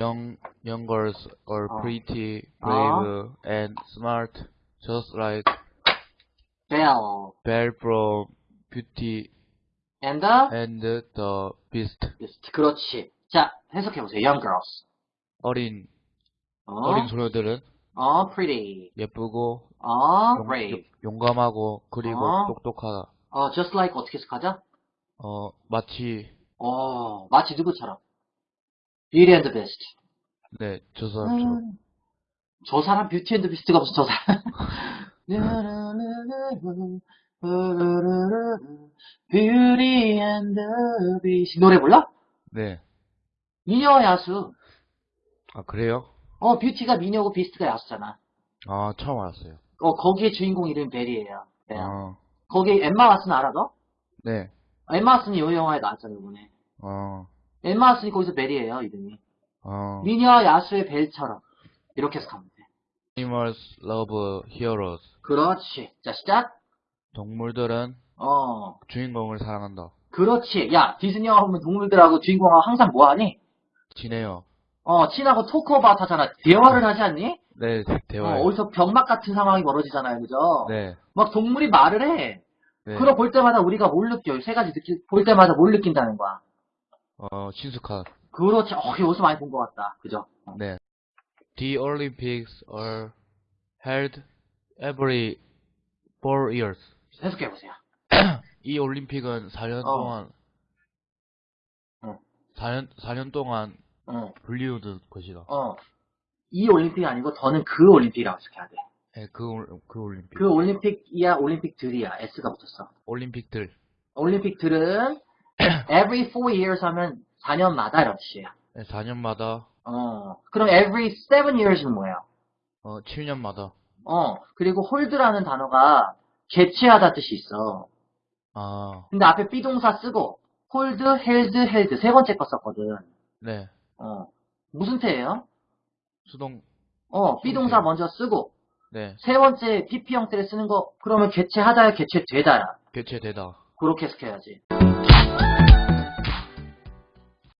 Young, young girls are 어. pretty, 어. brave, and smart, just like Belle. Belle from Beauty And the and the Beast. Beast. 그렇지. 자, 해석해보세요. Young girls. 어린, 어, 어린 소녀들은 어, pretty. 예쁘고, 어, 용, brave. 용감하고, 그리고 어. 똑똑하다. 어, just like 어떻게 해석하죠? 어, 마치, 어, 마치 누구처럼? Beauty and the Beast. 네, 저 사람처럼. 음, 저 사람 Beauty and Beast가 무슨 저 사람. Beauty and the Beast. 노래 불러? 네. 미녀 야수. 아, 그래요? 어, beauty가 미녀고 beast가 야수잖아. 아, 처음 알았어요. 어, 거기에 주인공 이름이 벨이에요. 네. 아, 거기 엠마 왓슨 알아 너? 네. 엠마 왓슨이 이 영화에 나왔잖아 이번에. 어, 엠마 왓슨이 거기서 벨이에요 이름이. 어. 미녀 야수의 벨처럼. 이렇게 해석하면 돼. Animals love heroes. 그렇지. 자 시작. 동물들은 어. 주인공을 사랑한다. 그렇지. 야, 디즈니 영화 보면 동물들하고 주인공하고 항상 뭐하니? 지네요. 어, 친하고 토크오바웃 하잖아. 대화를 하지 않니? 네, 대- 어. 어디서 병맛 같은 상황이 벌어지잖아요. 그죠? 네. 막 동물이 말을 해. 네. 그럼 볼 때마다 우리가 뭘 느껴요? 세 가지 느끼, 볼 때마다 뭘 느낀다는 거야. 어, 친숙한. 그렇지. 어, 여기서 많이 본 것 같다. 그죠? 어. 네. The Olympics are held every four years. 해석해보세요. 이 올림픽은 4년 어. 동안 어. 4년 4년 동안 어, 불리우는 것이다. 어. 이 올림픽이 아니고 더는 그 올림픽이라고 해석해야 돼. 네, 그, 올- 그 올림픽. 그 올림픽이야, 올림픽들이야. S가 붙었어. 올림픽들. 올림픽들은 every four years 하면 4년마다 이런 뜻이에요. 네, 4년마다 어, 그럼 every seven years는 뭐예요? 어, 7년마다 어, 그리고 hold라는 단어가 개최하다 뜻이 있어. 아, 근데 앞에 비동사 쓰고 hold, held, held 세 번째 거 썼거든. 네. 어, 무슨 태예요? 수동 어, 비동사. 먼저 쓰고 네. 세 번째 PP 형태를 쓰는 거 그러면 개최하다야 개최되다야. 개최되다. 그렇게 해석해야지.